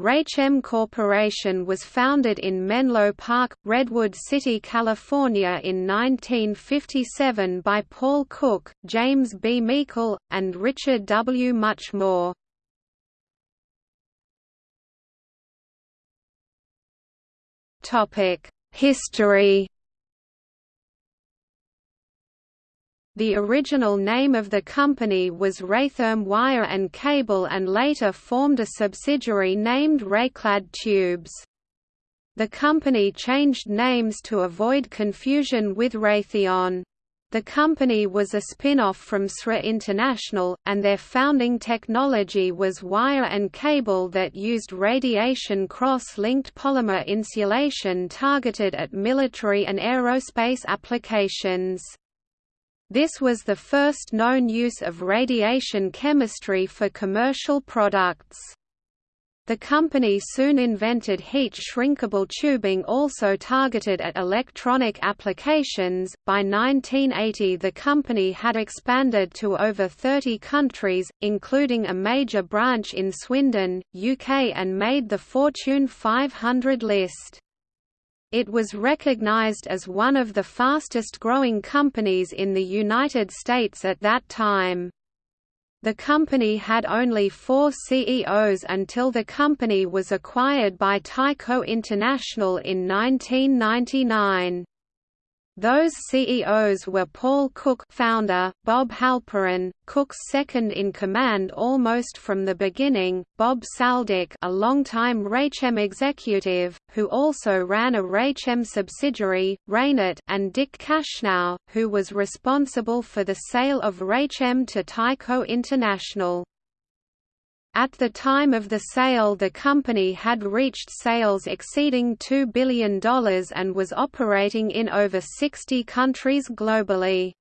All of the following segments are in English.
Raychem Corporation was founded in Menlo Park, Redwood City, California in 1957 by Paul Cook, James B. Meikle, and Richard W. Muchmore. History The original name of the company was Raytherm Wire and Cable and later formed a subsidiary named Rayclad Tubes. The company changed names to avoid confusion with Raytheon. The company was a spin-off from SRI International, and their founding technology was wire and cable that used radiation cross-linked polymer insulation targeted at military and aerospace applications. This was the first known use of radiation chemistry for commercial products. The company soon invented heat-shrinkable tubing also targeted at electronic applications. By 1980, the company had expanded to over 30 countries, including a major branch in Swindon, UK, and made the Fortune 500 list. It was recognized as one of the fastest-growing companies in the United States at that time. The company had only four CEOs until the company was acquired by Tyco International in 1999. Those CEOs were Paul Cook founder, Bob Halperin, Cook's second-in-command almost from the beginning, Bob Saldich a longtime Raychem executive, who also ran a Raychem subsidiary, Raynet, and Dick Kashnow, who was responsible for the sale of Raychem to Tyco International. At the time of the sale the company had reached sales exceeding $2 billion and was operating in over 60 countries globally.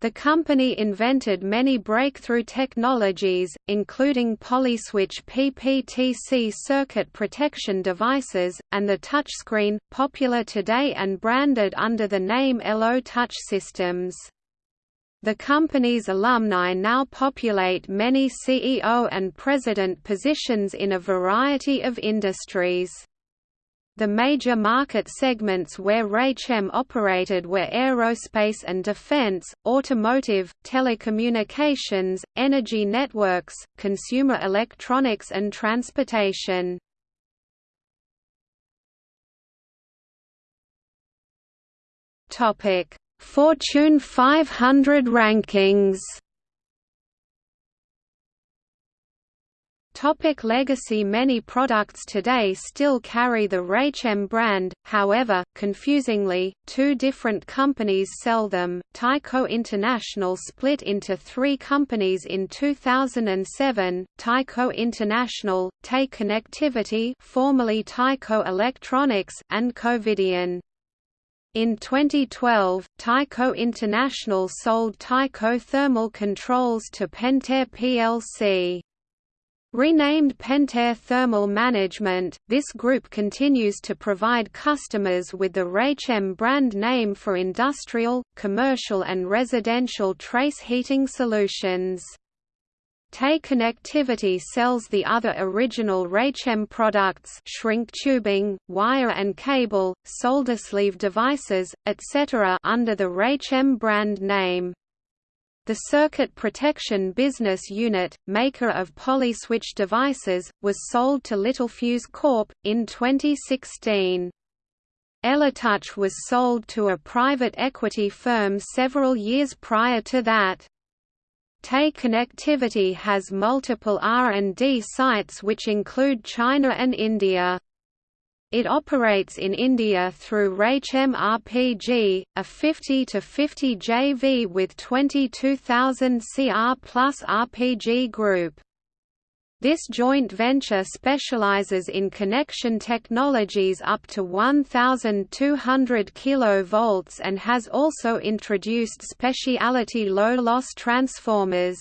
The company invented many breakthrough technologies, including polyswitch PPTC circuit protection devices, and the touchscreen, popular today and branded under the name ELO Touch Systems. The company's alumni now populate many CEO and president positions in a variety of industries. The major market segments where Raychem operated were aerospace and defense, automotive, telecommunications, energy networks, consumer electronics and transportation. Topic: Fortune 500 rankings Topic legacy Many products today still carry the Raychem brand, however, confusingly, two different companies sell them. Tyco International split into three companies in 2007, Tyco International, TE Connectivity formerly Tyco Electronics, and Covidien. In 2012, Tyco International sold Tyco Thermal Controls to Pentair plc. Renamed Pentair Thermal Management, this group continues to provide customers with the Raychem brand name for industrial, commercial and residential trace heating solutions. TE Connectivity sells the other original Raychem products shrink tubing, wire and cable, solder sleeve devices, etc. under the Raychem brand name. The Circuit Protection Business Unit, maker of polyswitch devices, was sold to Littelfuse Corp. in 2016. ELO Touch was sold to a private equity firm several years prior to that. TE Connectivity has multiple R&D sites which include China and India. It operates in India through Raychem RPG, a 50-50 JV with 22,000 CR plus RPG Group. This joint venture specializes in connection technologies up to 1200 kV and has also introduced specialty low-loss transformers.